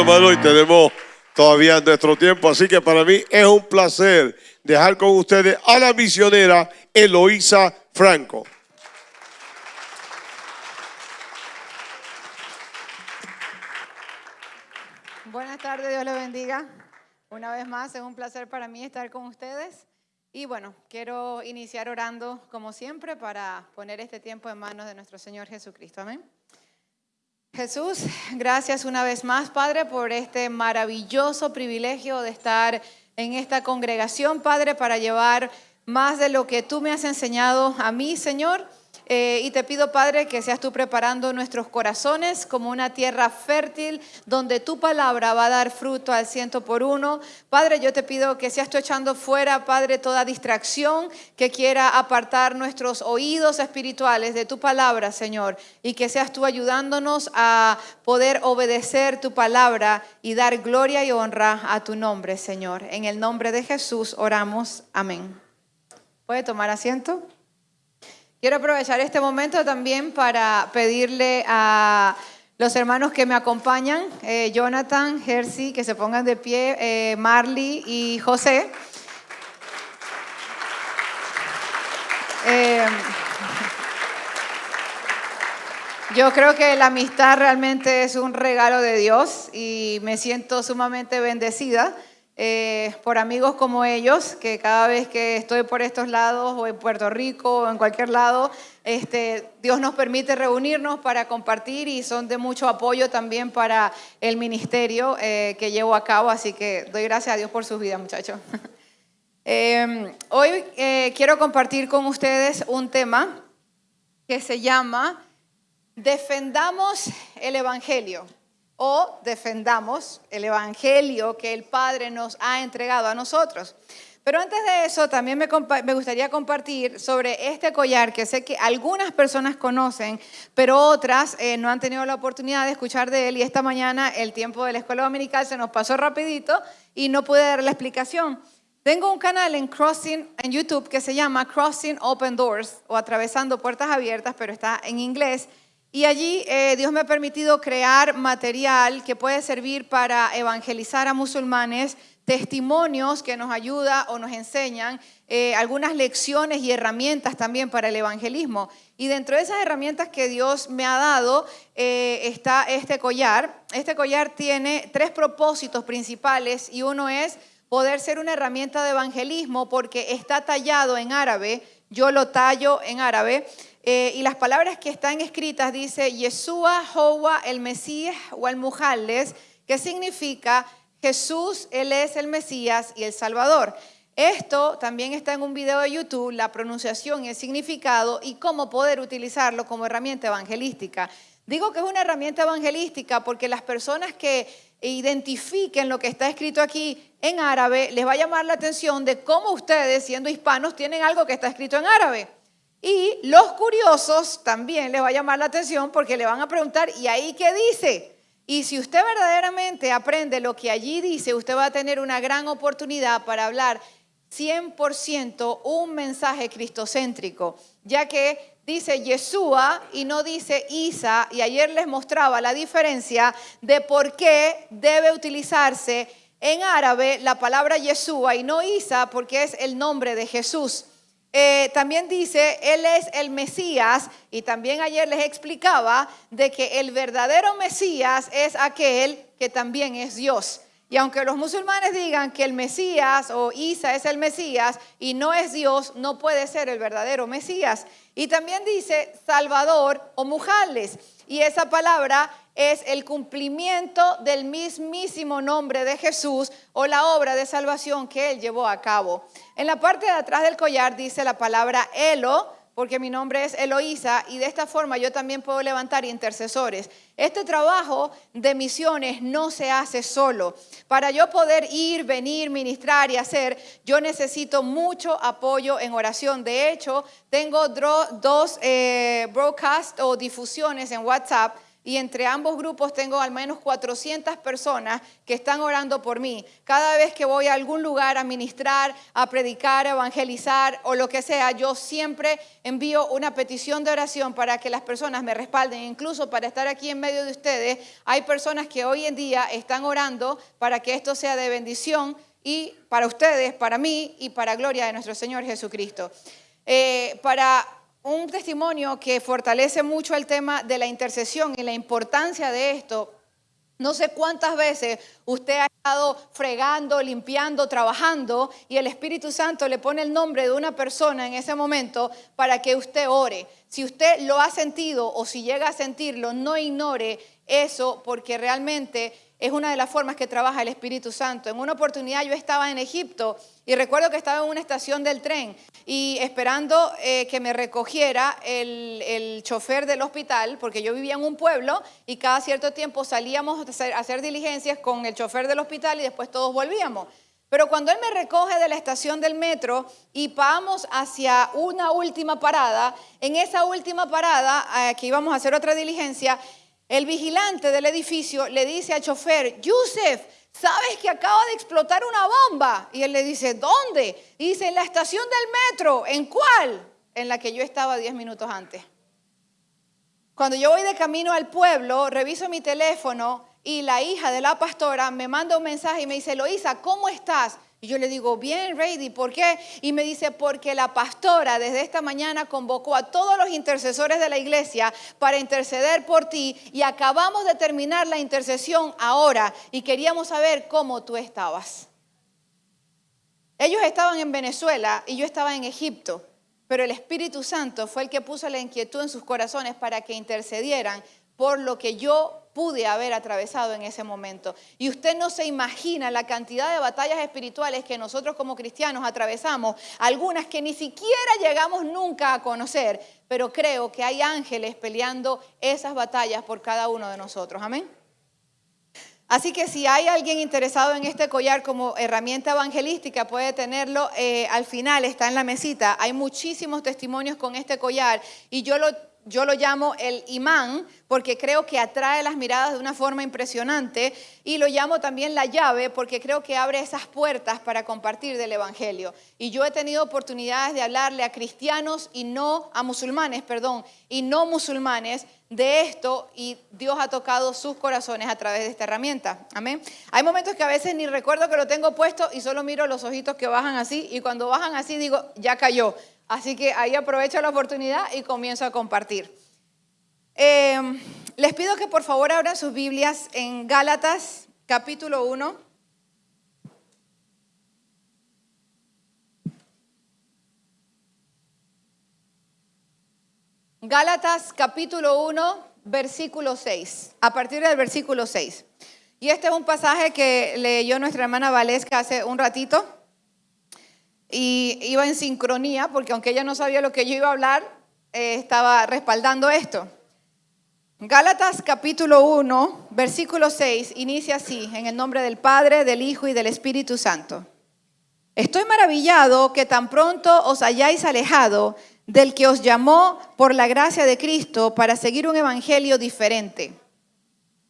aplauso, hermano, y tenemos todavía nuestro tiempo. Así que para mí es un placer dejar con ustedes a la misionera Eloísa Franco. Buenas tardes, Dios les bendiga. Una vez más, es un placer para mí estar con ustedes. Y bueno, quiero iniciar orando como siempre para poner este tiempo en manos de nuestro Señor Jesucristo. Amén. Jesús, gracias una vez más, Padre, por este maravilloso privilegio de estar en esta congregación, Padre, para llevar más de lo que tú me has enseñado a mí, Señor. Eh, y te pido, Padre, que seas tú preparando nuestros corazones como una tierra fértil donde tu palabra va a dar fruto al ciento por uno. Padre, yo te pido que seas tú echando fuera, Padre, toda distracción que quiera apartar nuestros oídos espirituales de tu palabra, Señor. Y que seas tú ayudándonos a poder obedecer tu palabra y dar gloria y honra a tu nombre, Señor. En el nombre de Jesús oramos. Amén. ¿Puede tomar asiento? Quiero aprovechar este momento también para pedirle a los hermanos que me acompañan, eh, Jonathan, Jersey, que se pongan de pie, eh, Marley y José. Eh, yo creo que la amistad realmente es un regalo de Dios y me siento sumamente bendecida eh, por amigos como ellos, que cada vez que estoy por estos lados, o en Puerto Rico, o en cualquier lado, este, Dios nos permite reunirnos para compartir y son de mucho apoyo también para el ministerio eh, que llevo a cabo, así que doy gracias a Dios por sus vidas, muchachos. Em, hoy eh, quiero compartir con ustedes un tema que se llama Defendamos el Evangelio o defendamos el Evangelio que el Padre nos ha entregado a nosotros. Pero antes de eso, también me, gustaría compartir sobre este collar que sé que algunas personas conocen, pero otras eh, no han tenido la oportunidad de escuchar de él. Y esta mañana el tiempo de la escuela dominical se nos pasó rapidito y no pude dar la explicación. Tengo un canal en Crossing en YouTube que se llama Crossing Open Doors o Atravesando Puertas Abiertas, pero está en inglés. Y allí eh, Dios me ha permitido crear material que puede servir para evangelizar a musulmanes, testimonios que nos ayuda o nos enseñan, eh, algunas lecciones y herramientas también para el evangelismo. Y dentro de esas herramientas que Dios me ha dado eh, está este collar. Este collar tiene tres propósitos principales y uno es poder ser una herramienta de evangelismo porque está tallado en árabe, yo lo tallo en árabe. Eh, y las palabras que están escritas dice Yeshua, Joa, el Mesías o el Mujales, que significa Jesús, Él es el Mesías y el Salvador. Esto también está en un video de YouTube, la pronunciación y el significado y cómo poder utilizarlo como herramienta evangelística. Digo que es una herramienta evangelística porque las personas que identifiquen lo que está escrito aquí en árabe les va a llamar la atención de cómo ustedes, siendo hispanos, tienen algo que está escrito en árabe. Y los curiosos también les va a llamar la atención porque le van a preguntar, ¿y ahí qué dice? Y si usted verdaderamente aprende lo que allí dice, usted va a tener una gran oportunidad para hablar 100% un mensaje cristocéntrico, ya que dice Yeshua y no dice Isa, y ayer les mostraba la diferencia de por qué debe utilizarse en árabe la palabra Yeshua y no Isa, porque es el nombre de Jesús. Eh, también dice, Él es el Mesías y también ayer les explicaba de que el verdadero Mesías es aquel que también es Dios. Y aunque los musulmanes digan que el Mesías o Isa es el Mesías y no es Dios, no puede ser el verdadero Mesías. Y también dice Salvador o Mujales. Y esa palabra es el cumplimiento del mismísimo nombre de Jesús o la obra de salvación que él llevó a cabo. En la parte de atrás del collar dice la palabra Elo, porque mi nombre es Eloísa y de esta forma yo también puedo levantar intercesores. Este trabajo de misiones no se hace solo. Para yo poder ir, venir, ministrar y hacer, yo necesito mucho apoyo en oración. De hecho, tengo dos eh, broadcasts o difusiones en WhatsApp y entre ambos grupos tengo al menos 400 personas que están orando por mí. Cada vez que voy a algún lugar a ministrar, a predicar, a evangelizar o lo que sea, yo siempre envío una petición de oración para que las personas me respalden. Incluso para estar aquí en medio de ustedes, hay personas que hoy en día están orando para que esto sea de bendición y para ustedes, para mí y para gloria de nuestro Señor Jesucristo. Eh, para un testimonio que fortalece mucho el tema de la intercesión y la importancia de esto. No sé cuántas veces usted ha estado fregando, limpiando, trabajando y el Espíritu Santo le pone el nombre de una persona en ese momento para que usted ore. Si usted lo ha sentido o si llega a sentirlo, no ignore eso porque realmente es una de las formas que trabaja el Espíritu Santo. En una oportunidad yo estaba en Egipto y recuerdo que estaba en una estación del tren y esperando eh, que me recogiera el, chofer del hospital, porque yo vivía en un pueblo y cada cierto tiempo salíamos a hacer, a hacer diligencias con el chofer del hospital y después todos volvíamos. Pero cuando él me recoge de la estación del metro y vamos hacia una última parada, en esa última parada, eh, que íbamos a hacer otra diligencia, el vigilante del edificio le dice al chofer, Yusef, ¿sabes que acaba de explotar una bomba? Y él le dice, ¿dónde? Y dice, en la estación del metro. ¿En cuál? En la que yo estaba 10 minutos antes. Cuando yo voy de camino al pueblo, reviso mi teléfono y la hija de la pastora me manda un mensaje y me dice, Loisa, ¿cómo estás? Y yo le digo, bien, Reidy, ¿por qué? Y me dice, porque la pastora desde esta mañana convocó a todos los intercesores de la iglesia para interceder por ti y acabamos de terminar la intercesión ahora y queríamos saber cómo tú estabas. Ellos estaban en Venezuela y yo estaba en Egipto, pero el Espíritu Santo fue el que puso la inquietud en sus corazones para que intercedieran por lo que yo pude haber atravesado en ese momento. Y usted no se imagina la cantidad de batallas espirituales que nosotros como cristianos atravesamos, algunas que ni siquiera llegamos nunca a conocer, pero creo que hay ángeles peleando esas batallas por cada uno de nosotros. Amén. Así que si hay alguien interesado en este collar como herramienta evangelística, puede tenerlo. Eh, al final está en la mesita. Hay muchísimos testimonios con este collar y yo lo yo lo llamo el imán porque creo que atrae las miradas de una forma impresionante y lo llamo también la llave porque creo que abre esas puertas para compartir del Evangelio. Y yo he tenido oportunidades de hablarle a cristianos y no a musulmanes, perdón, y no musulmanes de esto y Dios ha tocado sus corazones a través de esta herramienta. Amén. Hay momentos que a veces ni recuerdo que lo tengo puesto y solo miro los ojitos que bajan así y cuando bajan así digo, ya cayó Así que ahí aprovecho la oportunidad y comienzo a compartir. Eh, les pido que por favor abran sus Biblias en Gálatas capítulo 1. Gálatas capítulo 1, versículo 6, a partir del versículo 6. Y este es un pasaje que leyó nuestra hermana Valesca hace un ratito y iba en sincronía, porque aunque ella no sabía lo que yo iba a hablar, eh, estaba respaldando esto. Gálatas capítulo 1, versículo 6, inicia así, en el nombre del Padre, del Hijo y del Espíritu Santo. Estoy maravillado que tan pronto os hayáis alejado del que os llamó por la gracia de Cristo para seguir un evangelio diferente.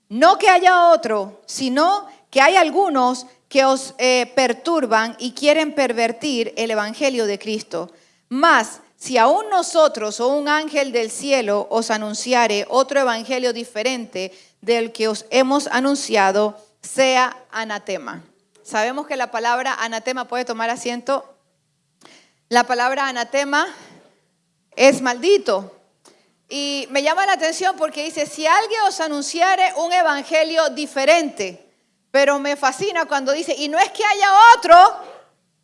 No que haya otro, sino que hay algunos que os eh, perturban y quieren pervertir el Evangelio de Cristo. Mas, si aún nosotros o un ángel del cielo os anunciare otro Evangelio diferente del que os hemos anunciado, sea anatema. Sabemos que la palabra anatema puede tomar asiento. La palabra anatema es maldito. Y me llama la atención porque dice, si alguien os anunciare un evangelio diferente, pero me fascina cuando dice, y no es que haya otro,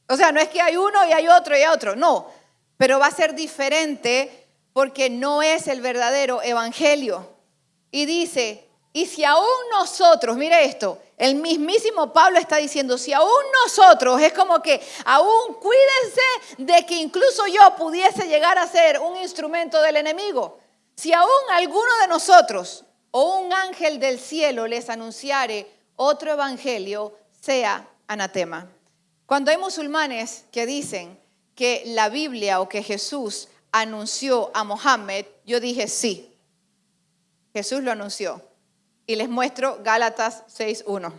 o sea, no es que hay uno y hay otro y hay otro, no, pero va a ser diferente porque no es el verdadero evangelio. Y dice, y si aún nosotros, mire esto, el mismísimo Pablo está diciendo, si aún nosotros, es como que aún cuídense de que incluso yo pudiese llegar a ser un instrumento del enemigo. Si aún alguno de nosotros o un ángel del cielo les anunciare otro evangelio sea anatema. Cuando hay musulmanes que dicen que la Biblia o que Jesús anunció a Mohammed, yo dije sí. Jesús lo anunció. Y les muestro Gálatas 6.1.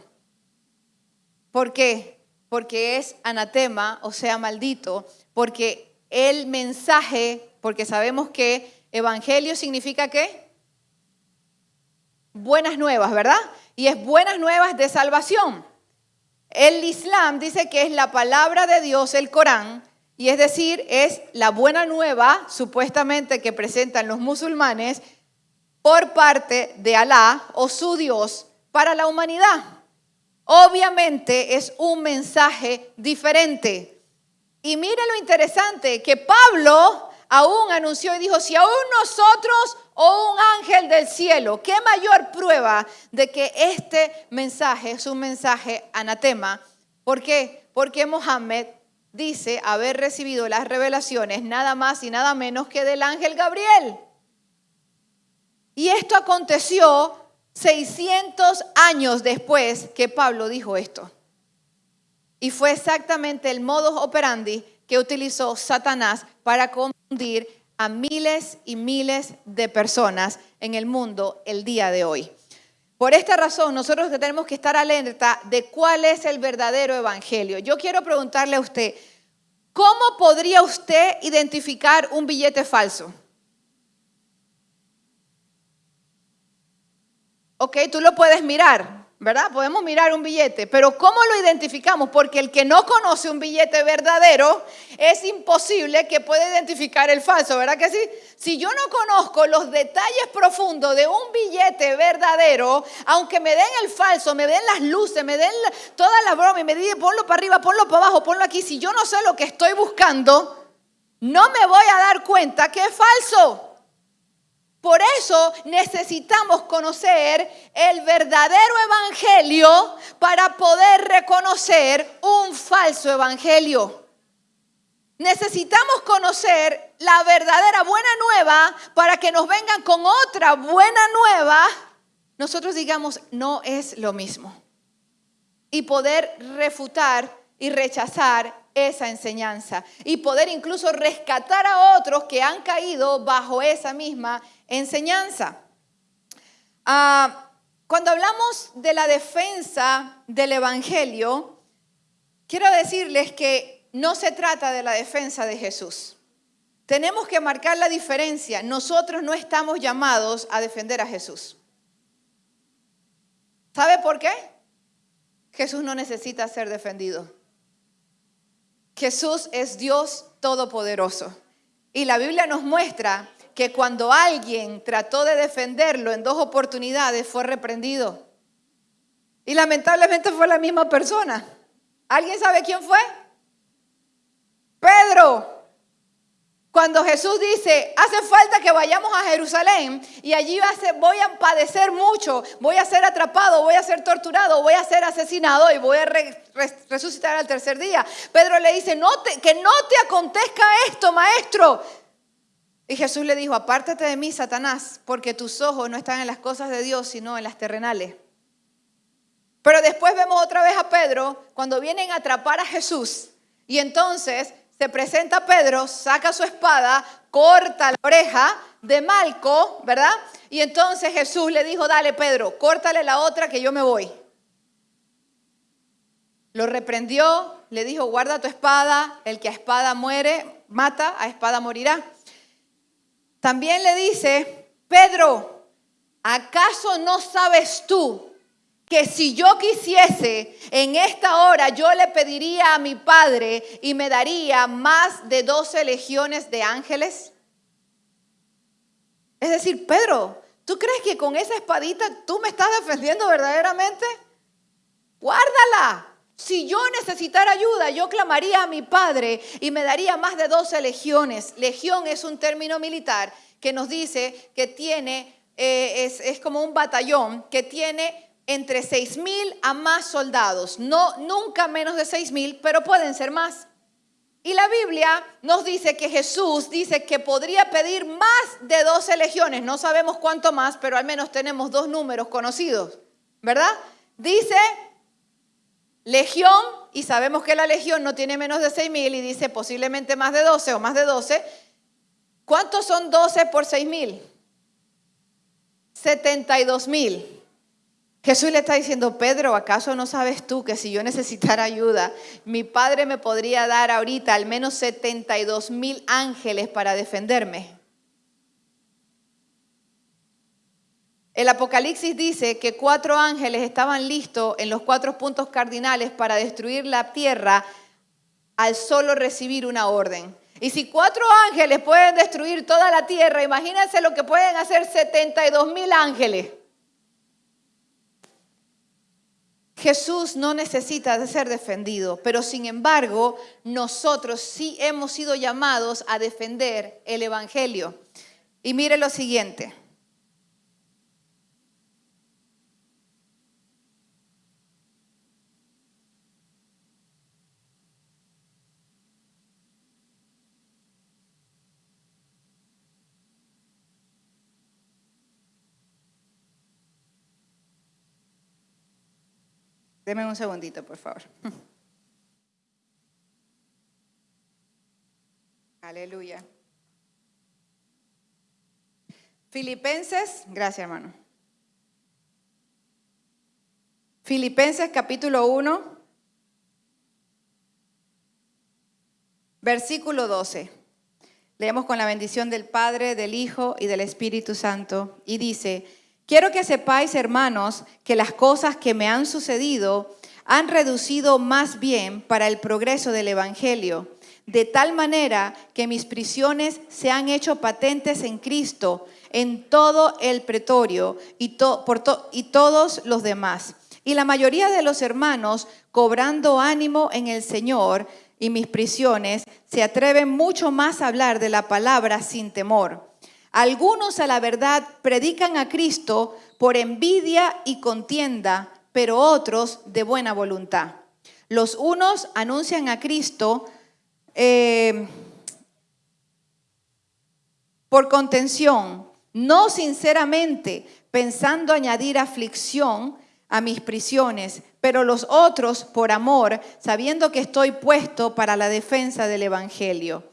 ¿Por qué? Porque es anatema, o sea, maldito, porque el mensaje, porque sabemos que evangelio significa qué? Buenas nuevas, ¿verdad? Y es buenas nuevas de salvación. El Islam dice que es la palabra de Dios, el Corán, y es decir, es la buena nueva, supuestamente, que presentan los musulmanes por parte de Alá o su Dios para la humanidad. Obviamente es un mensaje diferente. Y mire lo interesante, que Pablo aún anunció y dijo, si aún nosotros o un ángel del cielo, ¿qué mayor prueba de que este mensaje es un mensaje anatema? ¿Por qué? Porque Mohammed dice haber recibido las revelaciones nada más y nada menos que del ángel Gabriel. Y esto aconteció 600 años después que Pablo dijo esto. Y fue exactamente el modus operandi que utilizó Satanás para a miles y miles de personas en el mundo el día de hoy. Por esta razón, nosotros tenemos que estar alerta de cuál es el verdadero evangelio. Yo quiero preguntarle a usted, ¿cómo podría usted identificar un billete falso? Ok, tú lo puedes mirar, ¿verdad? Podemos mirar un billete, pero ¿cómo lo identificamos? Porque el que no conoce un billete verdadero es imposible que pueda identificar el falso, ¿verdad que sí? Si yo no conozco los detalles profundos de un billete verdadero, aunque me den el falso, me den las luces, me den toda la broma me digan ponlo para arriba, ponlo para abajo, ponlo aquí, si yo no sé lo que estoy buscando, no me voy a dar cuenta que es falso. Por eso necesitamos conocer el verdadero evangelio para poder reconocer un falso evangelio. Necesitamos conocer la verdadera buena nueva para que nos vengan con otra buena nueva. Nosotros digamos, no es lo mismo. Y poder refutar y rechazar esa enseñanza. Y poder incluso rescatar a otros que han caído bajo esa misma enseñanza. Ah, cuando hablamos de la defensa del Evangelio, quiero decirles que no se trata de la defensa de Jesús. Tenemos que marcar la diferencia. Nosotros no estamos llamados a defender a Jesús. ¿Sabe por qué? Jesús no necesita ser defendido. Jesús es Dios todopoderoso. Y la Biblia nos muestra que cuando alguien trató de defenderlo en dos oportunidades fue reprendido. Y lamentablemente fue la misma persona. ¿Alguien sabe quién fue? Pedro. Cuando Jesús dice, hace falta que vayamos a Jerusalén y allí voy a padecer mucho, voy a ser atrapado, voy a ser torturado, voy a ser asesinado y voy a resucitar al tercer día. Pedro le dice, no que no te acontezca esto, maestro. Y Jesús le dijo, apártate de mí, Satanás, porque tus ojos no están en las cosas de Dios, sino en las terrenales. Pero después vemos otra vez a Pedro cuando vienen a atrapar a Jesús. Y entonces se presenta Pedro, saca su espada, corta la oreja de Malco, ¿verdad? Y entonces Jesús le dijo, dale Pedro, córtale la otra que yo me voy. Lo reprendió, le dijo, guarda tu espada, el que a espada muere, mata, a espada morirá. También le dice, Pedro, ¿acaso no sabes tú que si yo quisiese en esta hora yo le pediría a mi Padre y me daría más de doce legiones de ángeles? Es decir, Pedro, ¿tú crees que con esa espadita tú me estás defendiendo verdaderamente? Guárdala. Si yo necesitara ayuda, yo clamaría a mi padre y me daría más de 12 legiones. Legión es un término militar que nos dice que tiene, eh, es, como un batallón que tiene entre 6 mil a más soldados. No, nunca menos de 6 mil, pero pueden ser más. Y la Biblia nos dice que Jesús dice que podría pedir más de 12 legiones. No sabemos cuánto más, pero al menos tenemos dos números conocidos, ¿verdad? Dice legión, y sabemos que la legión no tiene menos de 6 mil, y dice posiblemente más de 12 o más de 12. ¿Cuántos son 12 por 6 mil? 72 mil. Jesús le está diciendo, Pedro, ¿acaso no sabes tú que si yo necesitara ayuda, mi padre me podría dar ahorita al menos 72 mil ángeles para defenderme? El Apocalipsis dice que cuatro ángeles estaban listos en los cuatro puntos cardinales para destruir la tierra al solo recibir una orden. Y si cuatro ángeles pueden destruir toda la tierra, imagínense lo que pueden hacer 72 mil ángeles. Jesús no necesita de ser defendido, pero sin embargo nosotros sí hemos sido llamados a defender el Evangelio. Y mire lo siguiente. Deme un segundito, por favor. Aleluya. Filipenses, gracias hermano. Filipenses capítulo 1, versículo 12. Leemos con la bendición del Padre, del Hijo y del Espíritu Santo. Y dice, Quiero que sepáis, hermanos, que las cosas que me han sucedido han reducido más bien para el progreso del Evangelio, de tal manera que mis prisiones se han hecho patentes en Cristo, en todo el pretorio y, por y todos los demás. Y la mayoría de los hermanos, cobrando ánimo en el Señor y mis prisiones, se atreven mucho más a hablar de la palabra sin temor. Algunos a la verdad predican a Cristo por envidia y contienda, pero otros de buena voluntad. Los unos anuncian a Cristo eh, por contención, no sinceramente, pensando añadir aflicción a mis prisiones, pero los otros por amor, sabiendo que estoy puesto para la defensa del Evangelio.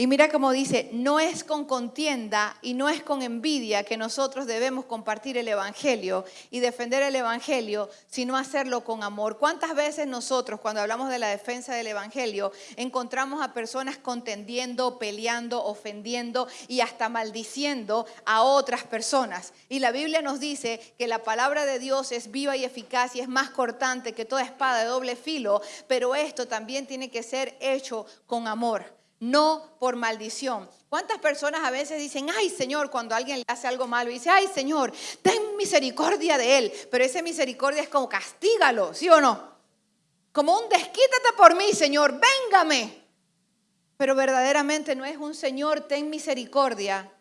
Y mira cómo dice, no es con contienda y no es con envidia que nosotros debemos compartir el Evangelio y defender el Evangelio, sino hacerlo con amor. ¿Cuántas veces nosotros, cuando hablamos de la defensa del Evangelio, encontramos a personas contendiendo, peleando, ofendiendo y hasta maldiciendo a otras personas? Y la Biblia nos dice que la palabra de Dios es viva y eficaz y es más cortante que toda espada de doble filo, pero esto también tiene que ser hecho con amor no por maldición. ¿Cuántas personas a veces dicen, ay Señor, cuando alguien le hace algo malo, y dice, ay Señor, ten misericordia de él, pero esa misericordia es como castígalo, ¿sí o no? Como un desquítate por mí, Señor, véngame. Pero verdaderamente no es un Señor, ten misericordia,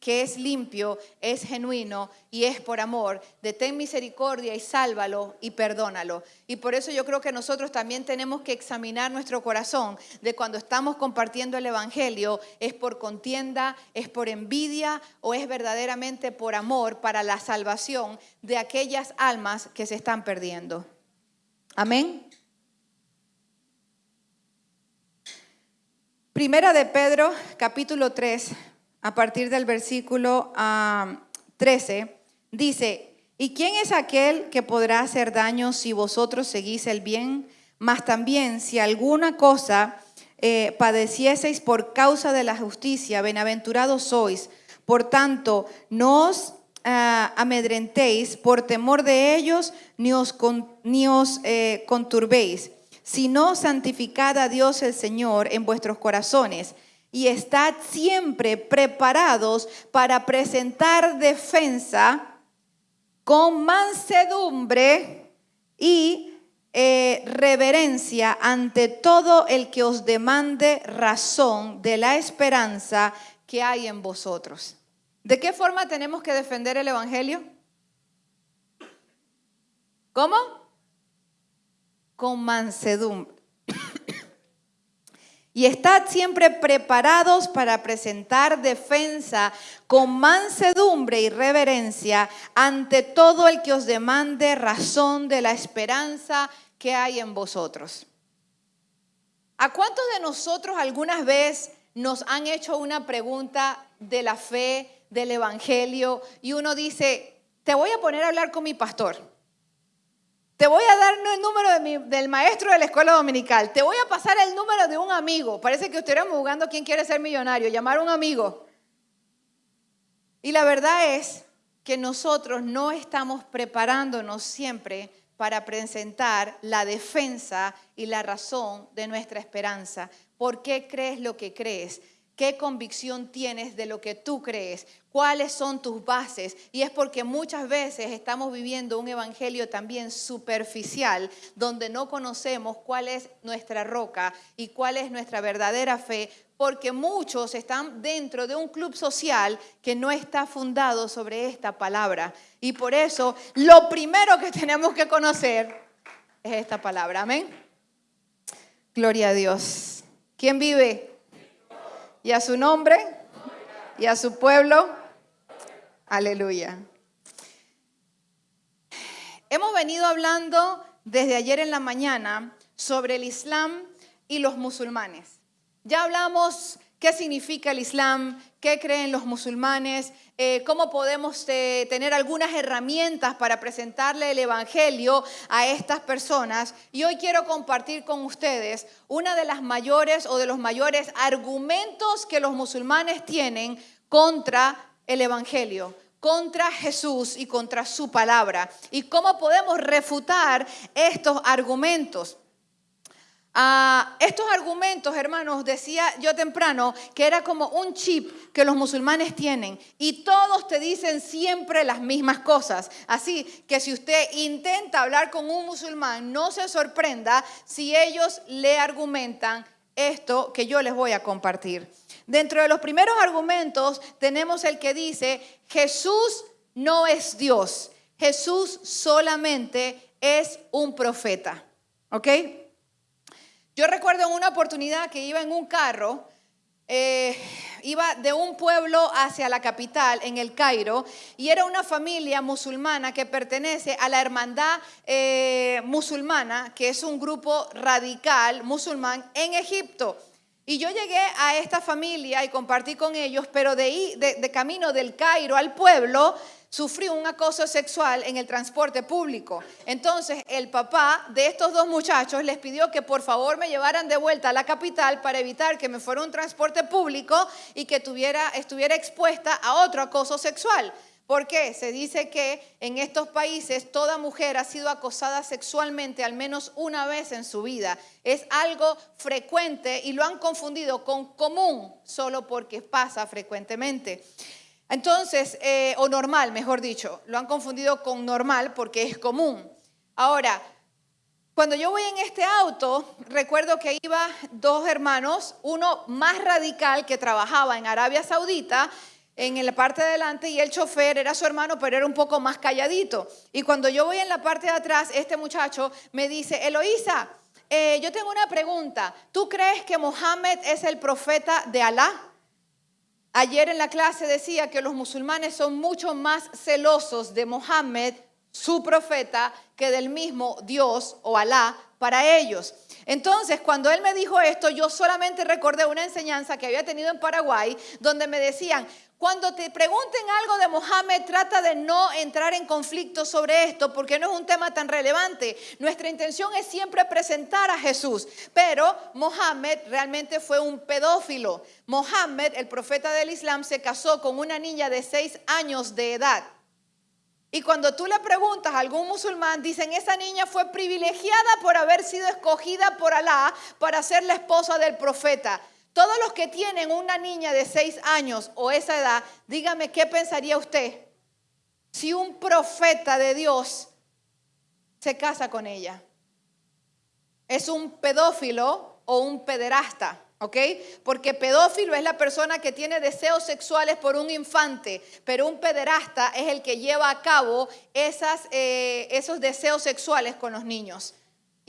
que es limpio, es genuino y es por amor, de ten misericordia y sálvalo y perdónalo. Y por eso yo creo que nosotros también tenemos que examinar nuestro corazón de cuando estamos compartiendo el Evangelio, es por contienda, es por envidia o es verdaderamente por amor para la salvación de aquellas almas que se están perdiendo. Amén. Primera de Pedro, capítulo 3 a partir del versículo 13, ah, dice, ¿y quién es aquel que podrá hacer daño si vosotros seguís el bien? Mas también si alguna cosa eh, padecieseis por causa de la justicia, bienaventurados sois. Por tanto, no os ah, amedrentéis por temor de ellos, ni os, ni os eh, conturbéis, sino santificad a Dios el Señor en vuestros corazones y estad siempre preparados para presentar defensa con mansedumbre y eh, reverencia ante todo el que os demande razón de la esperanza que hay en vosotros. ¿De qué forma tenemos que defender el Evangelio? ¿Cómo? Con mansedumbre y estad siempre preparados para presentar defensa con mansedumbre y reverencia ante todo el que os demande razón de la esperanza que hay en vosotros. ¿A cuántos de nosotros algunas veces nos han hecho una pregunta de la fe, del Evangelio y uno dice, te voy a poner a hablar con mi pastor. Te voy a dar el número del maestro de la escuela dominical. Te voy a pasar el número de un amigo. Parece que estuviéramos jugando quién quiere ser millonario, llamar a un amigo. Y la verdad es que nosotros no estamos preparándonos siempre para presentar la defensa y la razón de nuestra esperanza. ¿Por qué crees lo que crees? ¿Qué convicción tienes de lo que tú crees? ¿Cuáles son tus bases? Y es porque muchas veces estamos viviendo un evangelio también superficial, donde no conocemos cuál es nuestra roca y cuál es nuestra verdadera fe, porque muchos están dentro de un club social que no está fundado sobre esta palabra. Y por eso lo primero que tenemos que conocer es esta palabra. Amén. Gloria a Dios. ¿Quién vive? Y a su nombre y a su pueblo. Aleluya. Hemos venido hablando desde ayer en la mañana sobre el Islam y los musulmanes. Ya hablamos qué significa el Islam, qué creen los musulmanes, eh, cómo podemos eh, tener algunas herramientas para presentarle el Evangelio a estas personas. Y hoy quiero compartir con ustedes una de las mayores o de los mayores argumentos que los musulmanes tienen contra el Evangelio contra Jesús y contra su palabra. Y cómo podemos refutar estos argumentos. Ah, estos argumentos, hermanos, decía yo temprano que era como un chip que los musulmanes tienen y todos te dicen siempre las mismas cosas. Así que si usted intenta hablar con un musulmán, no se sorprenda si ellos le argumentan esto que yo les voy a compartir. Dentro de los primeros argumentos tenemos el que dice, Jesús no es Dios, Jesús solamente es un profeta. ¿Ok? Yo recuerdo en una oportunidad que iba en un carro, eh, iba de un pueblo hacia la capital, en el Cairo, y era una familia musulmana que pertenece a la hermandad eh, musulmana, que es un grupo radical musulmán en Egipto. Y yo llegué a esta familia y compartí con ellos, pero de, de camino del Cairo al pueblo, sufrió un acoso sexual en el transporte público. Entonces el papá de estos dos muchachos les pidió que por favor me llevaran de vuelta a la capital para evitar que me fuera un transporte público y que tuviera, estuviera expuesta a otro acoso sexual. ¿Por qué? Se dice que en estos países toda mujer ha sido acosada sexualmente al menos una vez en su vida. Es algo frecuente y lo han confundido con común solo porque pasa frecuentemente. Entonces, eh, o normal, mejor dicho, lo han confundido con normal porque es común. Ahora, cuando yo voy en este auto, recuerdo que iba dos hermanos, uno más radical que trabajaba en Arabia Saudita, en la parte de adelante, y el chofer era su hermano, pero era un poco más calladito. Y cuando yo voy en la parte de atrás, este muchacho me dice, Eloísa, eh, yo tengo una pregunta. ¿Tú crees que Mohammed es el profeta de Alá? Ayer en la clase decía que los musulmanes son mucho más celosos de Mohammed, su profeta, que del mismo Dios o Alá para ellos. Entonces, cuando él me dijo esto, yo solamente recordé una enseñanza que había tenido en Paraguay, donde me decían, cuando te pregunten algo de Mohammed, trata de no entrar en conflicto sobre esto porque no es un tema tan relevante. Nuestra intención es siempre presentar a Jesús, pero Mohammed realmente fue un pedófilo. Mohammed, el profeta del Islam, se casó con una niña de seis años de edad. Y cuando tú le preguntas a algún musulmán, dicen, esa niña fue privilegiada por haber sido escogida por Alá para ser la esposa del profeta. Todos los que tienen una niña de seis años o esa edad, dígame qué pensaría usted si un profeta de Dios se casa con ella. ¿Es un pedófilo o un pederasta? ¿Ok? Porque pedófilo es la persona que tiene deseos sexuales por un infante, pero un pederasta es el que lleva a cabo eh, esos deseos sexuales con los niños.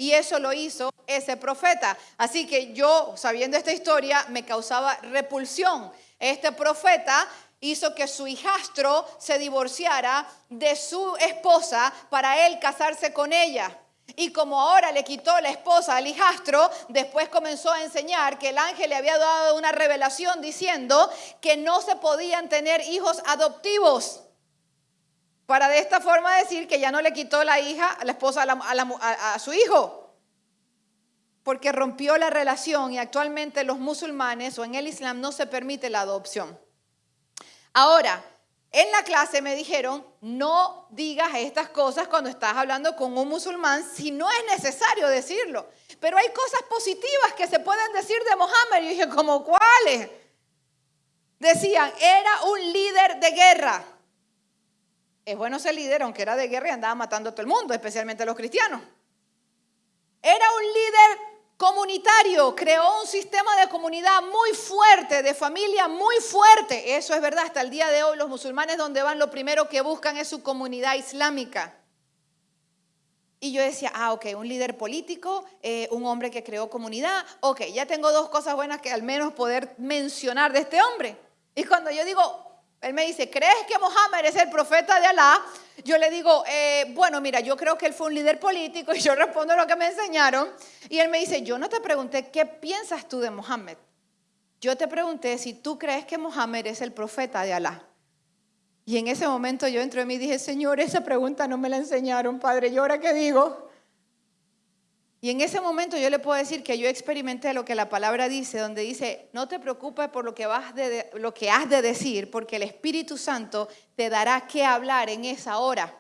Y eso lo hizo ese profeta. Así que yo, sabiendo esta historia, me causaba repulsión. Este profeta hizo que su hijastro se divorciara de su esposa para él casarse con ella. Y como ahora le quitó la esposa al hijastro, después comenzó a enseñar que el ángel le había dado una revelación diciendo que no se podían tener hijos adoptivos. Para de esta forma decir que ya no le quitó la hija, la esposa a, a su hijo porque rompió la relación y actualmente los musulmanes o en el Islam no se permite la adopción. Ahora, en la clase me dijeron, no digas estas cosas cuando estás hablando con un musulmán si no es necesario decirlo. Pero hay cosas positivas que se pueden decir de Mohammed. Y dije, ¿como cuáles? Decían, era un líder de guerra. Es bueno ser líder, aunque era de guerra y andaba matando a todo el mundo, especialmente a los cristianos. Era un líder comunitario, creó un sistema de comunidad muy fuerte, de familia muy fuerte. Eso es verdad, hasta el día de hoy los musulmanes donde van lo primero que buscan es su comunidad islámica. Y yo decía, ah, ok, un líder político, eh, un hombre que creó comunidad, ok, ya tengo dos cosas buenas que al menos poder mencionar de este hombre. Y cuando yo digo, él me dice, ¿crees que Mohammed es el profeta de Alá? Yo le digo, eh, bueno, mira, yo creo que él fue un líder político y yo respondo lo que me enseñaron. Y él me dice, yo no te pregunté qué piensas tú de Mohammed. Yo te pregunté si tú crees que Mohammed es el profeta de Alá. Y en ese momento yo entro en mí y dije, Señor, esa pregunta no me la enseñaron, Padre. ¿Y ahora qué digo? Y en ese momento yo le puedo decir que yo experimenté lo que la palabra dice, donde dice, no te preocupes por lo que, vas de, lo que has de decir, porque el Espíritu Santo te dará qué hablar en esa hora.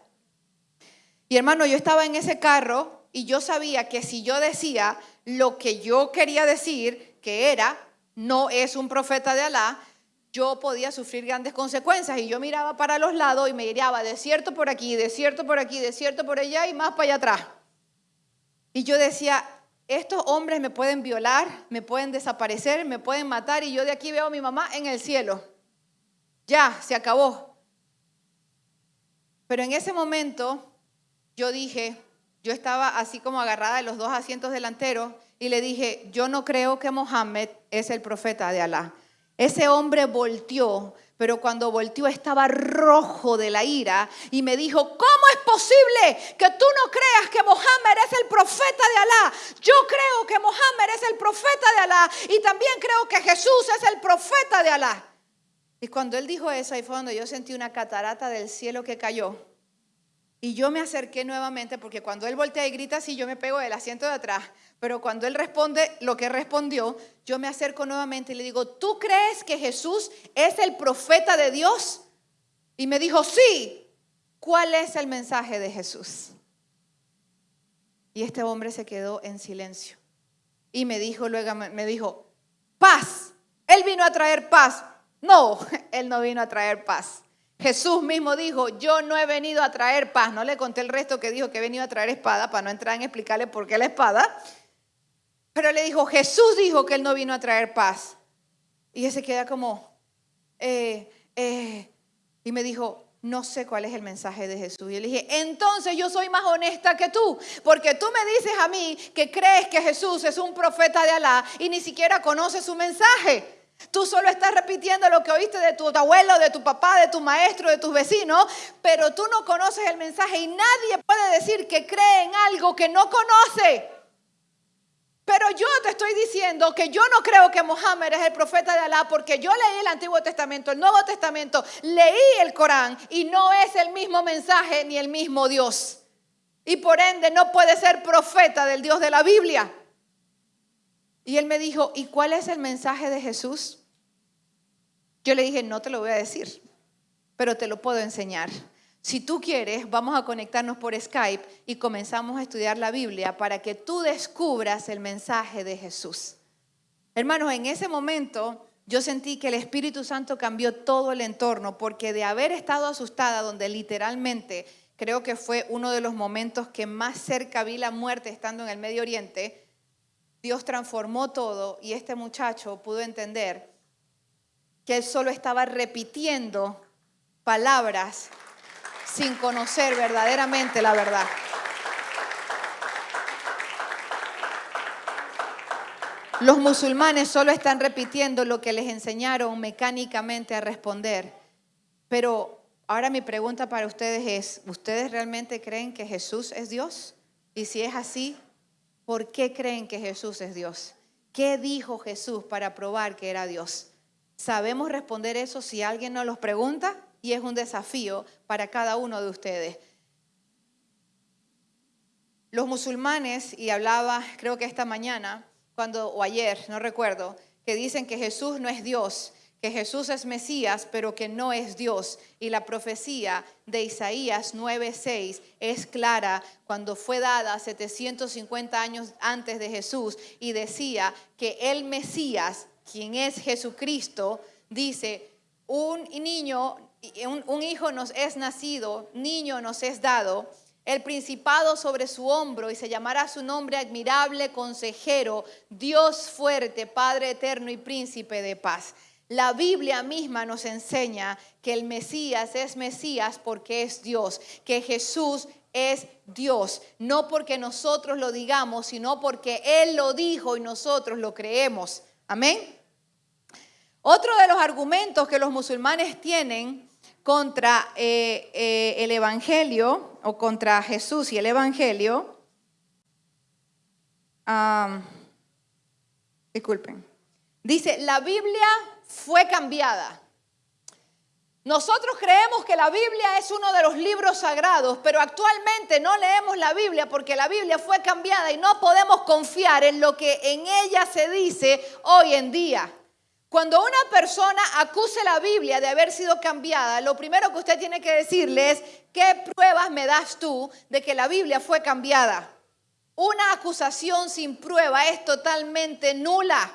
Y hermano, yo estaba en ese carro y yo sabía que si yo decía lo que yo quería decir, que era, no es un profeta de Alá, yo podía sufrir grandes consecuencias. Y yo miraba para los lados y me de desierto por aquí, desierto por aquí, desierto por allá y más para allá atrás. Y yo decía, estos hombres me pueden violar, me pueden desaparecer, me pueden matar y yo de aquí veo a mi mamá en el cielo. Ya, se acabó. Pero en ese momento yo dije, yo estaba así como agarrada de los dos asientos delanteros y le dije, yo no creo que Mohammed es el profeta de Alá. Ese hombre volteó, pero cuando volteó estaba rojo de la ira y me dijo, ¿cómo es posible que tú no creas que Mohammed es el profeta de Alá? Yo creo que Mohammed es el profeta de Alá y también creo que Jesús es el profeta de Alá. Y cuando él dijo eso, ahí fue cuando yo sentí una catarata del cielo que cayó. Y yo me acerqué nuevamente porque cuando él voltea y grita así, yo me pego del asiento de atrás. Pero cuando él responde lo que respondió, yo me acerco nuevamente y le digo, ¿tú crees que Jesús es el profeta de Dios? Y me dijo, sí. ¿Cuál es el mensaje de Jesús? Y este hombre se quedó en silencio. Y me dijo luego, me dijo, paz. Él vino a traer paz. No, él no vino a traer paz. Jesús mismo dijo, yo no he venido a traer paz. No le conté el resto que dijo que he venido a traer espada para no entrar en explicarle por qué la espada. Pero le dijo, Jesús dijo que él no vino a traer paz. Y ese queda como, eh, eh, y me dijo, no sé cuál es el mensaje de Jesús. Y le dije, entonces yo soy más honesta que tú, porque tú me dices a mí que crees que Jesús es un profeta de Alá y ni siquiera conoces su mensaje. Tú solo estás repitiendo lo que oíste de tu abuelo, de tu papá, de tu maestro, de tus vecinos, pero tú no conoces el mensaje y nadie puede decir que cree en algo que no conoce. Pero yo te estoy diciendo que yo no creo que Mohammed es el profeta de Alá porque yo leí el Antiguo Testamento, el Nuevo Testamento, leí el Corán y no es el mismo mensaje ni el mismo Dios. Y por ende no puede ser profeta del Dios de la Biblia. Y él me dijo, ¿y cuál es el mensaje de Jesús? Yo le dije, no te lo voy a decir, pero te lo puedo enseñar. Si tú quieres, vamos a conectarnos por Skype y comenzamos a estudiar la Biblia para que tú descubras el mensaje de Jesús. Hermanos, en ese momento yo sentí que el Espíritu Santo cambió todo el entorno porque de haber estado asustada, donde literalmente creo que fue uno de los momentos que más cerca vi la muerte estando en el Medio Oriente, Dios transformó todo y este muchacho pudo entender que él solo estaba repitiendo palabras sin conocer verdaderamente la verdad. Los musulmanes solo están repitiendo lo que les enseñaron mecánicamente a responder. Pero ahora mi pregunta para ustedes es, ¿ustedes realmente creen que Jesús es Dios? Y si es así, ¿por qué creen que Jesús es Dios? ¿Qué dijo Jesús para probar que era Dios? ¿Sabemos responder eso si alguien nos los pregunta? Y es un desafío para cada uno de ustedes. Los musulmanes, y hablaba creo que esta mañana, cuando, o ayer, no recuerdo, que dicen que Jesús no es Dios, que Jesús es Mesías, pero que no es Dios. Y la profecía de Isaías 9:6 es clara cuando fue dada 750 años antes de Jesús y decía que el Mesías, quien es Jesucristo, dice, un niño, un, hijo nos es nacido, niño nos es dado el principado sobre su hombro y se llamará su nombre admirable, consejero, Dios fuerte, Padre eterno y príncipe de paz. La Biblia misma nos enseña que el Mesías es Mesías porque es Dios, que Jesús es Dios, no porque nosotros lo digamos, sino porque Él lo dijo y nosotros lo creemos. Amén. Otro de los argumentos que los musulmanes tienen contra eh, eh, el Evangelio o contra Jesús y el Evangelio, disculpen, dice, la Biblia fue cambiada. Nosotros creemos que la Biblia es uno de los libros sagrados, pero actualmente no leemos la Biblia porque la Biblia fue cambiada y no podemos confiar en lo que en ella se dice hoy en día. Cuando una persona acuse la Biblia de haber sido cambiada, lo primero que usted tiene que decirle es, ¿qué pruebas me das tú de que la Biblia fue cambiada? Una acusación sin prueba es totalmente nula.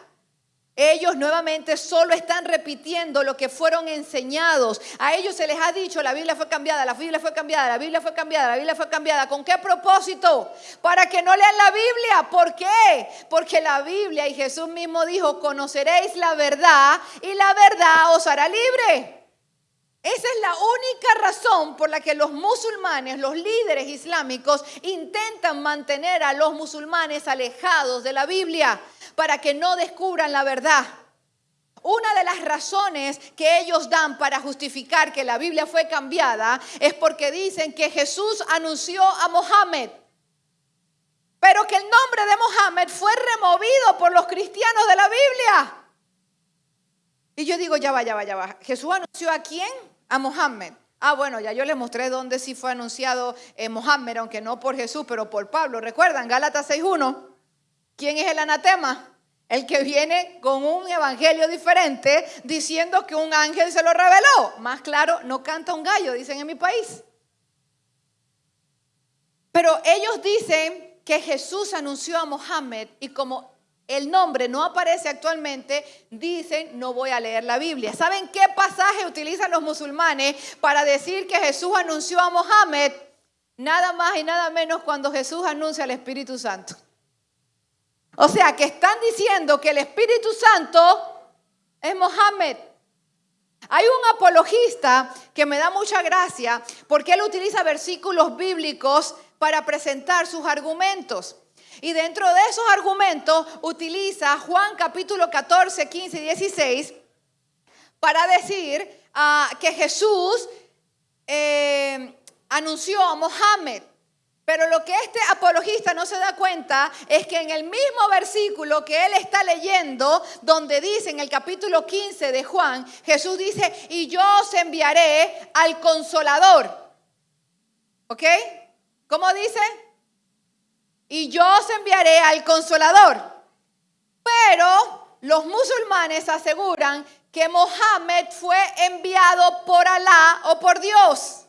Ellos nuevamente solo están repitiendo lo que fueron enseñados. A ellos se les ha dicho, la Biblia fue cambiada, la Biblia fue cambiada, la Biblia fue cambiada, la Biblia fue cambiada. ¿Con qué propósito? Para que no lean la Biblia. ¿Por qué? Porque la Biblia y Jesús mismo dijo, conoceréis la verdad y la verdad os hará libre. Esa es la única razón por la que los musulmanes, los líderes islámicos, intentan mantener a los musulmanes alejados de la Biblia para que no descubran la verdad. Una de las razones que ellos dan para justificar que la Biblia fue cambiada es porque dicen que Jesús anunció a Mohammed, pero que el nombre de Mohammed fue removido por los cristianos de la Biblia. Y yo digo, ya va, ya va, ya va. ¿Jesús anunció a quién? a Mohammed. Ah, bueno, ya yo les mostré dónde sí fue anunciado eh, Mohammed, aunque no por Jesús, pero por Pablo. ¿Recuerdan? Gálatas 6.1. ¿Quién es el anatema? El que viene con un evangelio diferente diciendo que un ángel se lo reveló. Más claro, no canta un gallo, dicen en mi país. Pero ellos dicen que Jesús anunció a Mohammed y como el nombre no aparece actualmente, dicen no voy a leer la Biblia. ¿Saben qué pasaje utilizan los musulmanes para decir que Jesús anunció a Mohammed? Nada más y nada menos cuando Jesús anuncia al Espíritu Santo. O sea, que están diciendo que el Espíritu Santo es Mohammed. Hay un apologista que me da mucha gracia porque él utiliza versículos bíblicos para presentar sus argumentos. Y dentro de esos argumentos utiliza Juan capítulo 14, 15 y 16 para decir ah, que Jesús eh, anunció a Mohammed. Pero lo que este apologista no se da cuenta es que en el mismo versículo que él está leyendo, donde dice en el capítulo 15 de Juan, Jesús dice, y yo os enviaré al consolador. ¿Ok? ¿Cómo dice? y yo os enviaré al consolador. Pero los musulmanes aseguran que Mohammed fue enviado por Alá o por Dios.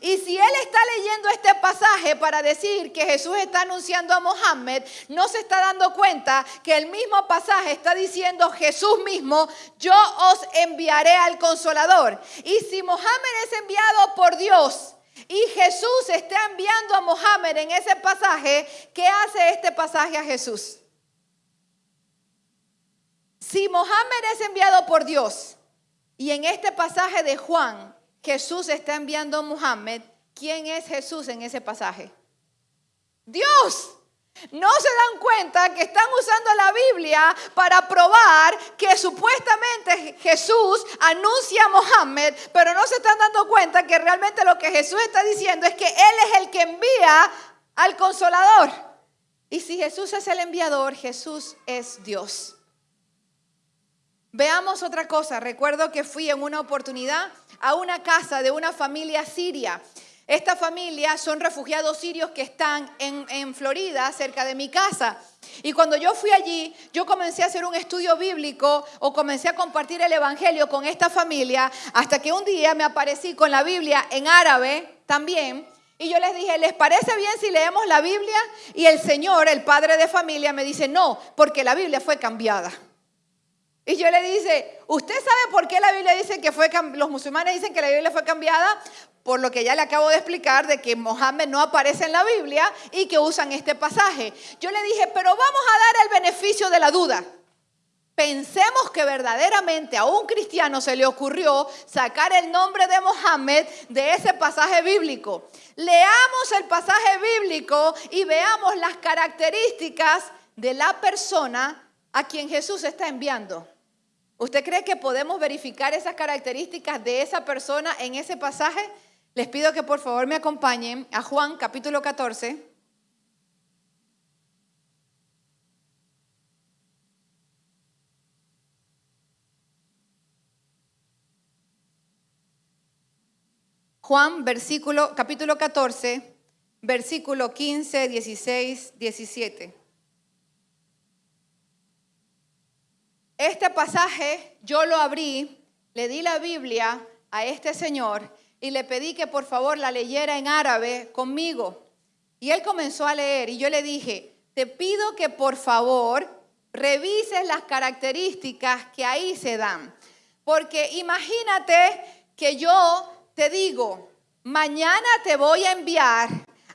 Y si él está leyendo este pasaje para decir que Jesús está anunciando a Mohammed, no se está dando cuenta que el mismo pasaje está diciendo Jesús mismo, yo os enviaré al consolador. Y si Mohammed es enviado por Dios, y Jesús está enviando a Mohammed en ese pasaje. ¿Qué hace este pasaje a Jesús? Si Mohammed es enviado por Dios y en este pasaje de Juan Jesús está enviando a Mohammed, ¿quién es Jesús en ese pasaje? Dios. No se dan cuenta que están usando la Biblia para probar que supuestamente Jesús anuncia a Mohammed, pero no se están dando cuenta que realmente lo que Jesús está diciendo es que Él es el que envía al consolador. Y si Jesús es el enviador, Jesús es Dios. Veamos otra cosa. Recuerdo que fui en una oportunidad a una casa de una familia siria. Esta familia son refugiados sirios que están en, Florida, cerca de mi casa. Y cuando yo fui allí, yo comencé a hacer un estudio bíblico o comencé a compartir el Evangelio con esta familia, hasta que un día me aparecí con la Biblia en árabe también. Y yo les dije, ¿les parece bien si leemos la Biblia? Y el Señor, el padre de familia, me dice, no, porque la Biblia fue cambiada. Y yo le dice, ¿usted sabe por qué la Biblia dice que fue, los musulmanes dicen que la Biblia fue cambiada? Por lo que ya le acabo de explicar de que Mohammed no aparece en la Biblia y que usan este pasaje. Yo le dije, pero vamos a dar el beneficio de la duda. Pensemos que verdaderamente a un cristiano se le ocurrió sacar el nombre de Mohammed de ese pasaje bíblico. Leamos el pasaje bíblico y veamos las características de la persona a quien Jesús está enviando. ¿Usted cree que podemos verificar esas características de esa persona en ese pasaje? Les pido que por favor me acompañen a Juan capítulo 14. Juan, versículo, capítulo 14, versículo 15, 16, 17. Este pasaje yo lo abrí, le di la Biblia a este señor y le pedí que por favor la leyera en árabe conmigo. Y él comenzó a leer y yo le dije, te pido que por favor revises las características que ahí se dan. Porque imagínate que yo te digo, mañana te voy a enviar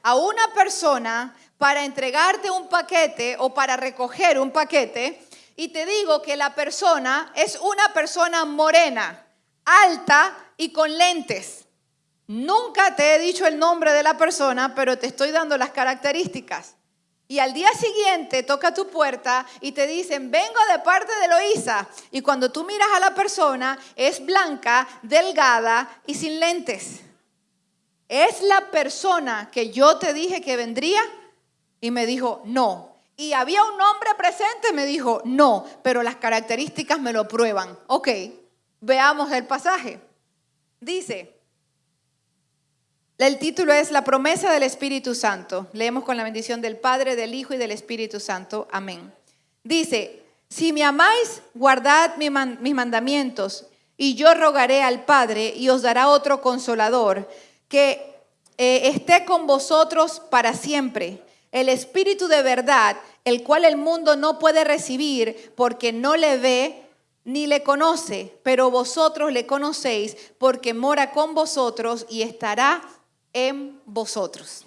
a una persona para entregarte un paquete o para recoger un paquete y te digo que la persona es una persona morena, alta y con lentes. Nunca te he dicho el nombre de la persona, pero te estoy dando las características. Y al día siguiente toca tu puerta y te dicen, vengo de parte de Loisa. Y cuando tú miras a la persona, es blanca, delgada y sin lentes. ¿Es la persona que yo te dije que vendría? Y me dijo, no, y había un hombre presente, me dijo, no, pero las características me lo prueban. Ok, veamos el pasaje. Dice, el título es La promesa del Espíritu Santo. Leemos con la bendición del Padre, del Hijo y del Espíritu Santo. Amén. Dice, si me amáis, guardad mis mandamientos, y yo rogaré al Padre y os dará otro consolador, que eh, esté con vosotros para siempre el Espíritu de verdad, el cual el mundo no puede recibir porque no le ve ni le conoce, pero vosotros le conocéis porque mora con vosotros y estará en vosotros.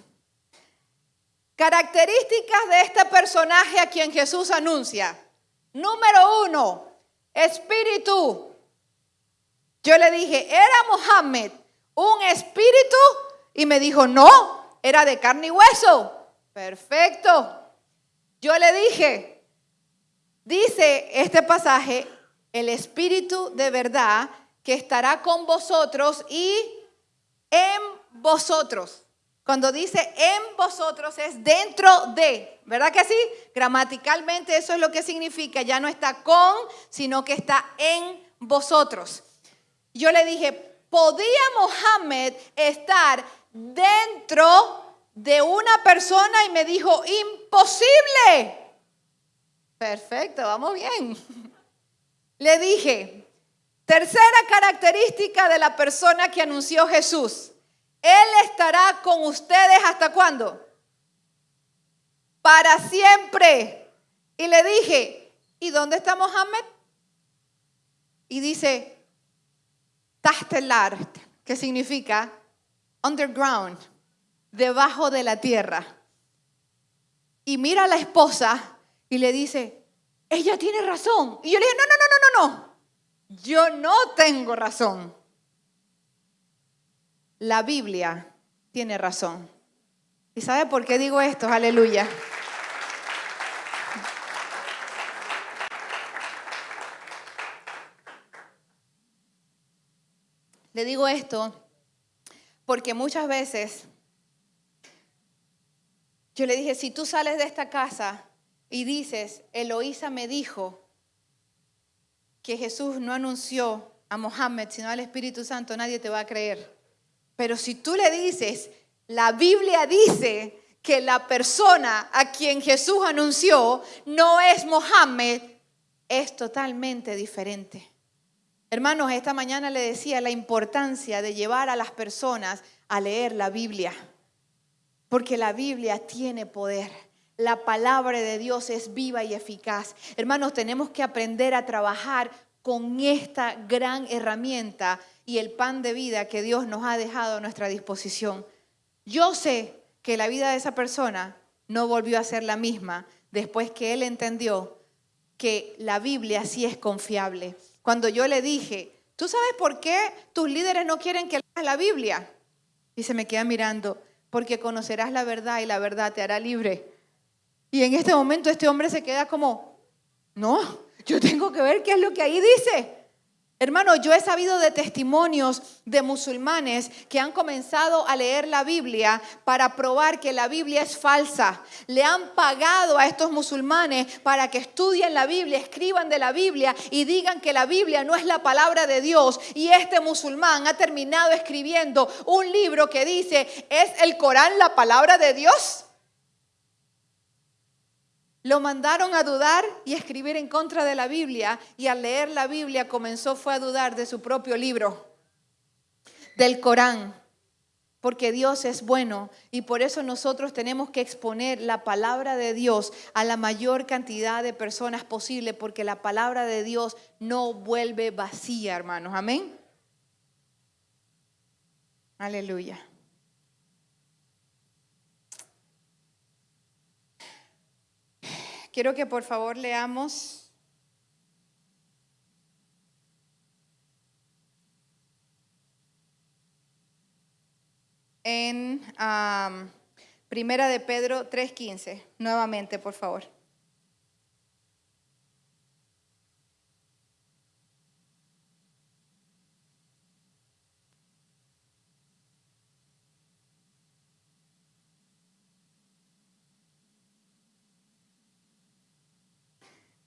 Características de este personaje a quien Jesús anuncia. Número uno, espíritu. Yo le dije, ¿era Mohammed un espíritu? Y me dijo, no, era de carne y hueso. Perfecto. Yo le dije, dice este pasaje, el Espíritu de verdad que estará con vosotros y en vosotros. Cuando dice en vosotros es dentro de, ¿verdad que sí? Gramaticalmente eso es lo que significa, ya no está con, sino que está en vosotros. Yo le dije, ¿podía Mohammed estar dentro de una persona y me dijo, imposible. Perfecto, vamos bien. Le dije, tercera característica de la persona que anunció Jesús. Él estará con ustedes hasta cuándo? Para siempre. Y le dije, ¿y dónde está Mohammed? Y dice, Tastelar, que significa underground debajo de la tierra. Y mira a la esposa y le dice, ella tiene razón. Y yo le dije, no, no, no, no, no, no. Yo no tengo razón. La Biblia tiene razón. ¿Y sabe por qué digo esto? Aleluya. Le digo esto porque muchas veces Yo le dije, si tú sales de esta casa y dices, Eloísa me dijo que Jesús no anunció a Mohammed, sino al Espíritu Santo, nadie te va a creer. Pero si tú le dices, la Biblia dice que la persona a quien Jesús anunció no es Mohammed, es totalmente diferente. Hermanos, esta mañana le decía la importancia de llevar a las personas a leer la Biblia, porque la Biblia tiene poder. La palabra de Dios es viva y eficaz. Hermanos, tenemos que aprender a trabajar con esta gran herramienta y el pan de vida que Dios nos ha dejado a nuestra disposición. Yo sé que la vida de esa persona no volvió a ser la misma después que él entendió que la Biblia sí es confiable cuando yo le dije, ¿tú sabes por qué tus líderes no quieren que leas la Biblia? Y se me queda mirando, porque conocerás la verdad y la verdad te hará libre. Y en este momento este hombre se queda como, no, yo tengo que ver qué es lo que ahí dice. Hermano, yo he sabido de testimonios de musulmanes que han comenzado a leer la Biblia para probar que la Biblia es falsa. Le han pagado a estos musulmanes para que estudien la Biblia, escriban de la Biblia y digan que la Biblia no es la palabra de Dios. Y este musulmán ha terminado escribiendo un libro que dice, ¿es el Corán la palabra de Dios? Lo mandaron a dudar y escribir en contra de la Biblia y al leer la Biblia comenzó fue a dudar de su propio libro, del Corán, porque Dios es bueno y por eso nosotros tenemos que exponer la palabra de Dios a la mayor cantidad de personas posible, porque la palabra de Dios no vuelve vacía, hermanos. Amén. Aleluya. Quiero que por favor leamos en Primera de Pedro 3.15, nuevamente, por favor.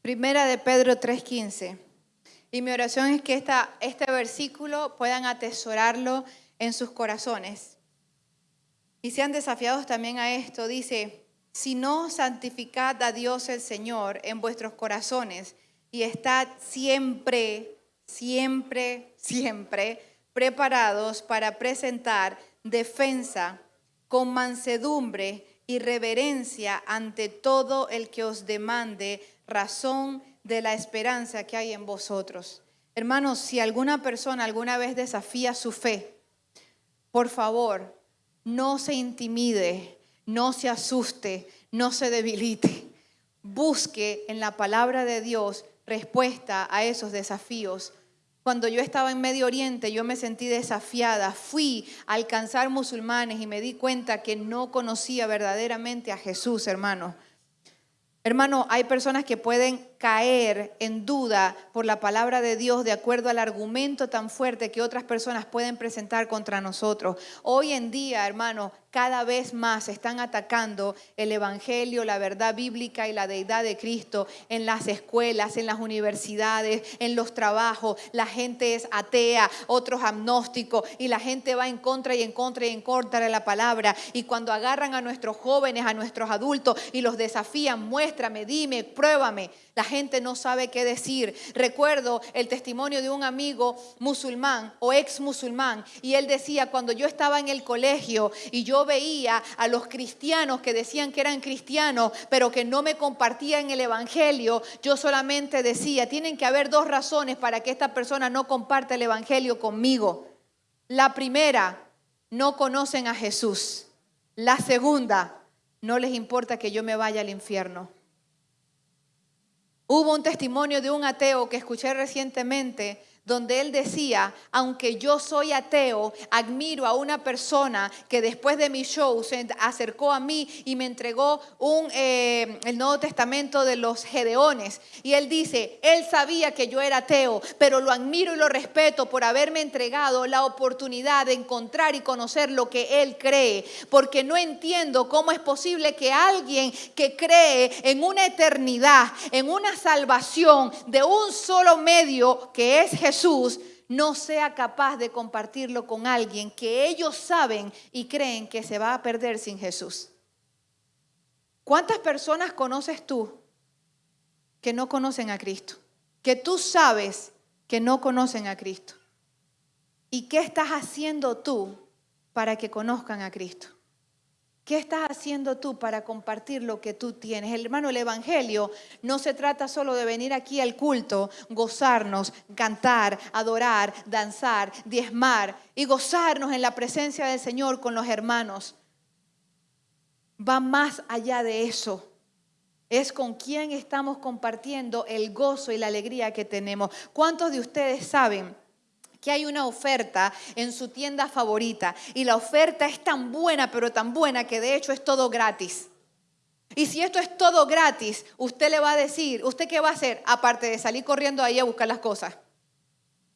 Primera de Pedro 3:15. Y mi oración es que esta, este versículo puedan atesorarlo en sus corazones. Y sean desafiados también a esto. Dice, si no santificad a Dios el Señor en vuestros corazones y estad siempre, siempre, siempre preparados para presentar defensa con mansedumbre y reverencia ante todo el que os demande razón de la esperanza que hay en vosotros. Hermanos, si alguna persona alguna vez desafía su fe, por favor, no se intimide, no se asuste, no se debilite. Busque en la palabra de Dios respuesta a esos desafíos. Cuando yo estaba en Medio Oriente, yo me sentí desafiada. Fui a alcanzar musulmanes y me di cuenta que no conocía verdaderamente a Jesús, hermano. Hermano, hay personas que pueden caer en duda por la palabra de Dios de acuerdo al argumento tan fuerte que otras personas pueden presentar contra nosotros. Hoy en día, hermano, cada vez más están atacando el Evangelio, la verdad bíblica y la deidad de Cristo en las escuelas, en las universidades, en los trabajos. La gente es atea, otros agnósticos y la gente va en contra y en contra y en contra de la palabra. Y cuando agarran a nuestros jóvenes, a nuestros adultos y los desafían, muéstrame, dime, pruébame. La gente no sabe qué decir. Recuerdo el testimonio de un amigo musulmán o ex musulmán y él decía, cuando yo estaba en el colegio y yo veía a los cristianos que decían que eran cristianos, pero que no me compartían el Evangelio, yo solamente decía, tienen que haber dos razones para que esta persona no comparte el Evangelio conmigo. La primera, no conocen a Jesús. La segunda, no les importa que yo me vaya al infierno. Hubo un testimonio de un ateo que escuché recientemente donde él decía, aunque yo soy ateo, admiro a una persona que después de mi show se acercó a mí y me entregó eh, el Nuevo Testamento de los Gedeones. Y él dice, él sabía que yo era ateo, pero lo admiro y lo respeto por haberme entregado la oportunidad de encontrar y conocer lo que él cree, porque no entiendo cómo es posible que alguien que cree en una eternidad, en una salvación de un solo medio que es Jesús, Jesús no sea capaz de compartirlo con alguien que ellos saben y creen que se va a perder sin Jesús. ¿Cuántas personas conoces tú que no conocen a Cristo? Que tú sabes que no conocen a Cristo. ¿Y qué estás haciendo tú para que conozcan a Cristo? ¿Qué estás haciendo tú para compartir lo que tú tienes? El hermano, el Evangelio no se trata solo de venir aquí al culto, gozarnos, cantar, adorar, danzar, diezmar y gozarnos en la presencia del Señor con los hermanos. Va más allá de eso. Es con quién estamos compartiendo el gozo y la alegría que tenemos. ¿Cuántos de ustedes saben? Que hay una oferta en su tienda favorita y la oferta es tan buena, pero tan buena que de hecho es todo gratis. Y si esto es todo gratis, usted le va a decir, ¿usted qué va a hacer? Aparte de salir corriendo ahí a buscar las cosas.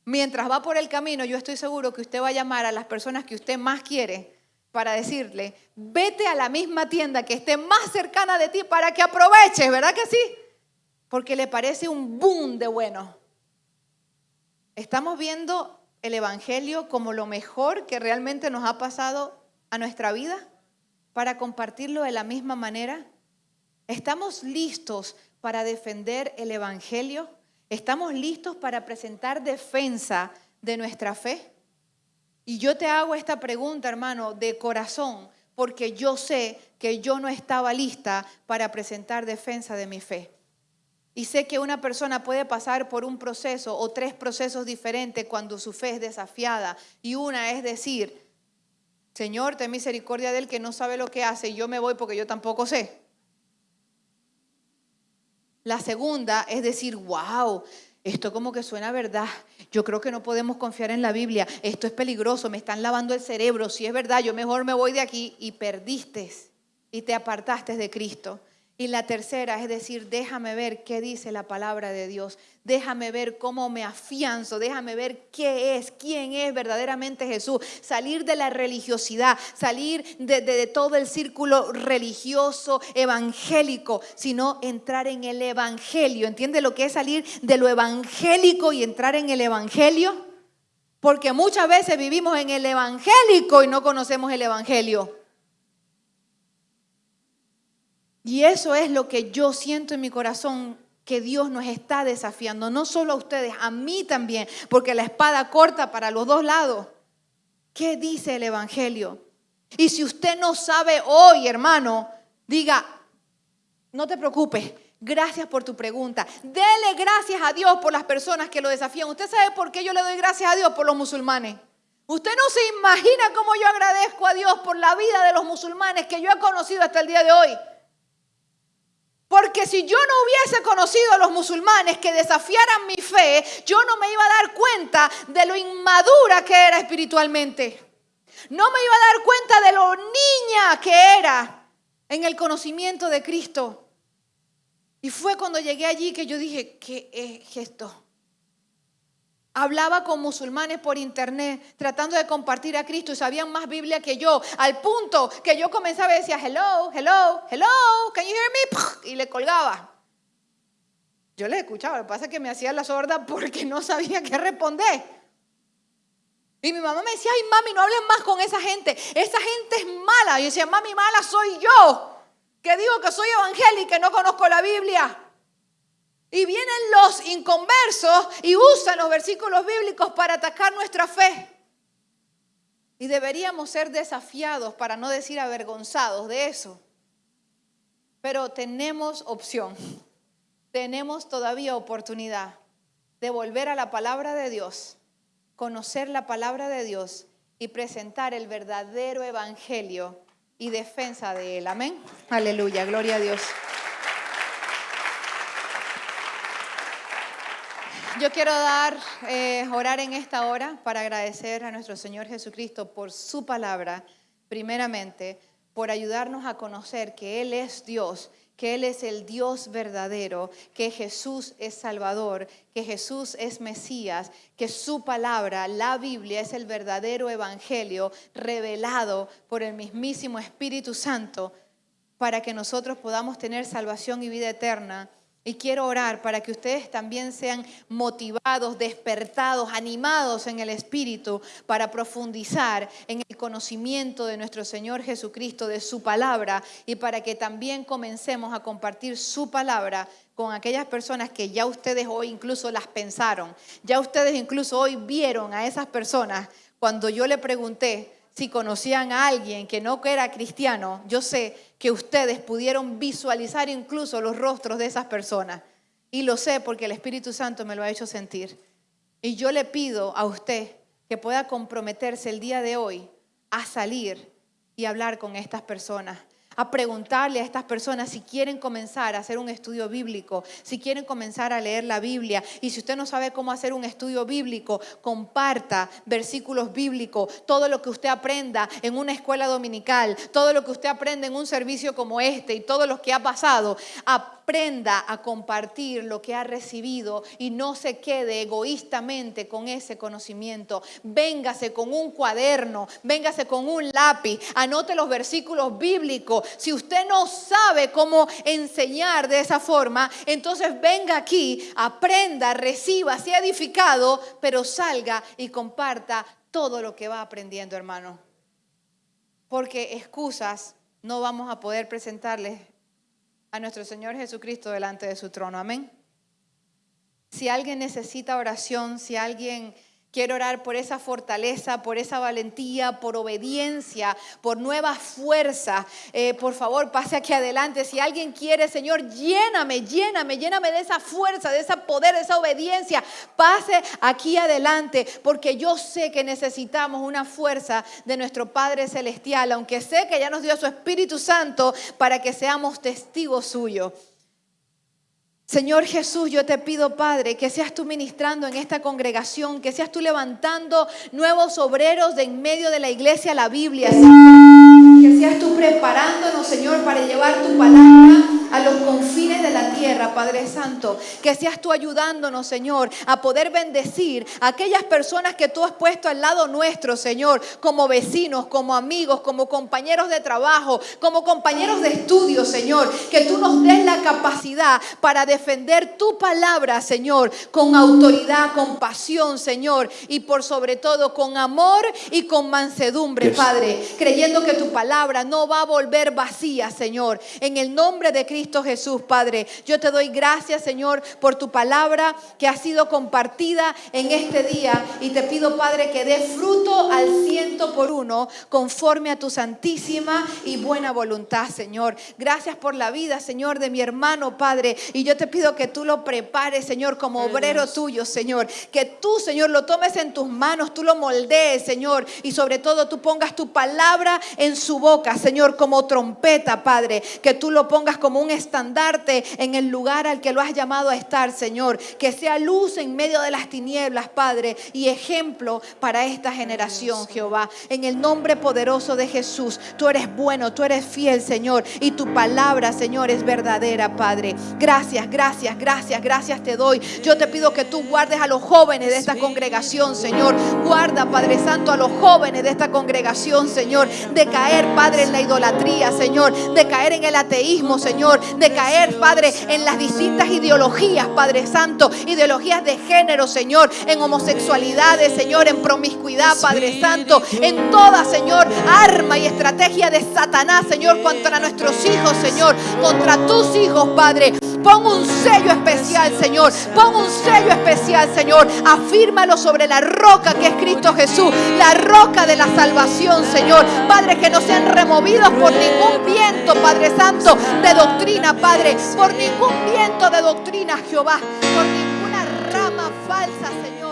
Mientras va por el camino, yo estoy seguro que usted va a llamar a las personas que usted más quiere para decirle, vete a la misma tienda que esté más cercana de ti para que aproveches, ¿verdad que sí? Porque le parece un boom de bueno. Estamos viendo el Evangelio como lo mejor que realmente nos ha pasado a nuestra vida para compartirlo de la misma manera? ¿Estamos listos para defender el Evangelio? ¿Estamos listos para presentar defensa de nuestra fe? Y yo te hago esta pregunta, hermano, de corazón, porque yo sé que yo no estaba lista para presentar defensa de mi fe. Y sé que una persona puede pasar por un proceso o tres procesos diferentes cuando su fe es desafiada. Y una es decir, Señor, ten misericordia del que no sabe lo que hace y yo me voy porque yo tampoco sé. La segunda es decir, wow, esto como que suena verdad. Yo creo que no podemos confiar en la Biblia. Esto es peligroso, me están lavando el cerebro. Si es verdad, yo mejor me voy de aquí y perdiste y te apartaste de Cristo. Y la tercera es decir, déjame ver qué dice la palabra de Dios. Déjame ver cómo me afianzo. Déjame ver qué es, quién es verdaderamente Jesús. Salir de la religiosidad, salir de, todo el círculo religioso, evangélico, sino entrar en el evangelio. ¿Entiende lo que es salir de lo evangélico y entrar en el evangelio? Porque muchas veces vivimos en el evangélico y no conocemos el evangelio. Y eso es lo que yo siento en mi corazón que Dios nos está desafiando, no solo a ustedes, a mí también, porque la espada corta para los dos lados. ¿Qué dice el Evangelio? Y si usted no sabe hoy, hermano, diga, no te preocupes, gracias por tu pregunta. Dele gracias a Dios por las personas que lo desafían. ¿Usted sabe por qué yo le doy gracias a Dios por los musulmanes? Usted no se imagina cómo yo agradezco a Dios por la vida de los musulmanes que yo he conocido hasta el día de hoy. Porque si yo no hubiese conocido a los musulmanes que desafiaran mi fe, yo no me iba a dar cuenta de lo inmadura que era espiritualmente. No me iba a dar cuenta de lo niña que era en el conocimiento de Cristo. Y fue cuando llegué allí que yo dije, ¿qué es esto? Hablaba con musulmanes por internet tratando de compartir a Cristo y sabían más Biblia que yo, al punto que yo comenzaba y decía, hello, hello, hello, can you hear me? Y le colgaba. Yo le escuchaba, lo que pasa es que me hacía la sorda porque no sabía qué responder. Y mi mamá me decía, ay mami, no hables más con esa gente, esa gente es mala. Y yo decía, mami, mala soy yo, que digo que soy evangélica y no conozco la Biblia. Y vienen los inconversos y usan los versículos bíblicos para atacar nuestra fe. Y deberíamos ser desafiados, para no decir avergonzados de eso. Pero tenemos opción, tenemos todavía oportunidad de volver a la palabra de Dios, conocer la palabra de Dios y presentar el verdadero evangelio y defensa de él. Amén. Aleluya, gloria a Dios. Yo quiero dar, eh, orar en esta hora para agradecer a nuestro Señor Jesucristo por su palabra, primeramente, por ayudarnos a conocer que Él es Dios, que Él es el Dios verdadero, que Jesús es Salvador, que Jesús es Mesías, que su palabra, la Biblia, es el verdadero Evangelio revelado por el mismísimo Espíritu Santo para que nosotros podamos tener salvación y vida eterna y quiero orar para que ustedes también sean motivados, despertados, animados en el Espíritu para profundizar en el conocimiento de nuestro Señor Jesucristo, de su palabra, y para que también comencemos a compartir su palabra con aquellas personas que ya ustedes hoy incluso las pensaron, ya ustedes incluso hoy vieron a esas personas. Cuando yo le pregunté si conocían a alguien que no era cristiano, yo sé que ustedes pudieron visualizar incluso los rostros de esas personas. Y lo sé porque el Espíritu Santo me lo ha hecho sentir. Y yo le pido a usted que pueda comprometerse el día de hoy a salir y hablar con estas personas a preguntarle a estas personas si quieren comenzar a hacer un estudio bíblico, si quieren comenzar a leer la Biblia. Y si usted no sabe cómo hacer un estudio bíblico, comparta versículos bíblicos, todo lo que usted aprenda en una escuela dominical, todo lo que usted aprenda en un servicio como este y todo lo que ha pasado. Aprenda a compartir lo que ha recibido y no se quede egoístamente con ese conocimiento. Véngase con un cuaderno, véngase con un lápiz, anote los versículos bíblicos si usted no sabe cómo enseñar de esa forma, entonces venga aquí, aprenda, reciba, sea edificado, pero salga y comparta todo lo que va aprendiendo, hermano. Porque excusas no vamos a poder presentarles a nuestro Señor Jesucristo delante de su trono. Amén. Si alguien necesita oración, si alguien Quiero orar por esa fortaleza, por esa valentía, por obediencia, por nueva fuerza. Eh, por favor, pase aquí adelante. Si alguien quiere, Señor, lléname, lléname, lléname de esa fuerza, de ese poder, de esa obediencia. Pase aquí adelante, porque yo sé que necesitamos una fuerza de nuestro Padre Celestial, aunque sé que ya nos dio su Espíritu Santo para que seamos testigos suyos. Señor Jesús, yo te pido, Padre, que seas tú ministrando en esta congregación, que seas tú levantando nuevos obreros de en medio de la iglesia la Biblia. Que seas tú preparándonos, Señor, para llevar tu palabra a los confines de la tierra, Padre Santo. Que seas tú ayudándonos, Señor, a poder bendecir a aquellas personas que tú has puesto al lado nuestro, Señor, como vecinos, como amigos, como compañeros de trabajo, como compañeros de estudio, Señor. Que tú nos des la capacidad para defender tu palabra, Señor, con autoridad, con pasión, Señor, y por sobre todo con amor y con mansedumbre, Padre, creyendo que tu palabra no va a volver vacía, Señor. En el nombre de Cristo Cristo Jesús, Padre. Yo te doy gracias, Señor, por tu palabra que ha sido compartida en este día. Y te pido, Padre, que dé fruto al ciento por uno, conforme a tu santísima y buena voluntad, Señor. Gracias por la vida, Señor, de mi hermano, Padre. Y yo te pido que tú lo prepares, Señor, como obrero tuyo, Señor. Que tú, Señor, lo tomes en tus manos, tú lo moldees, Señor. Y sobre todo tú pongas tu palabra en su boca, Señor, como trompeta, Padre. Que tú lo pongas como un estandarte en el lugar al que lo has llamado a estar, Señor. Que sea luz en medio de las tinieblas, Padre, y ejemplo para esta generación, Jehová. En el nombre poderoso de Jesús, tú eres bueno, tú eres fiel, Señor, y tu palabra, Señor, es verdadera, Padre. Gracias, gracias, gracias, gracias te doy. Yo te pido que tú guardes a los jóvenes de esta congregación, Señor. Guarda, Padre Santo, a los jóvenes de esta congregación, Señor, de caer, Padre, en la idolatría, Señor, de caer en el ateísmo, De caer, Padre, en las distintas ideologías, Padre Santo, ideologías de género, Señor, en homosexualidades, Señor, en promiscuidad, Padre Santo, en toda, Señor, arma y estrategia de Satanás, Señor, contra nuestros hijos, Señor, contra tus hijos, Padre. Pon un sello especial, Señor. Pon un sello especial, Señor. Afírmalo sobre la roca que es Cristo Jesús, la roca de la salvación, Señor. Padre, que no sean removidos por ningún viento, Padre Santo, de doctrina, Padre. Por ningún viento de doctrina, Jehová. Por ninguna rama falsa, Señor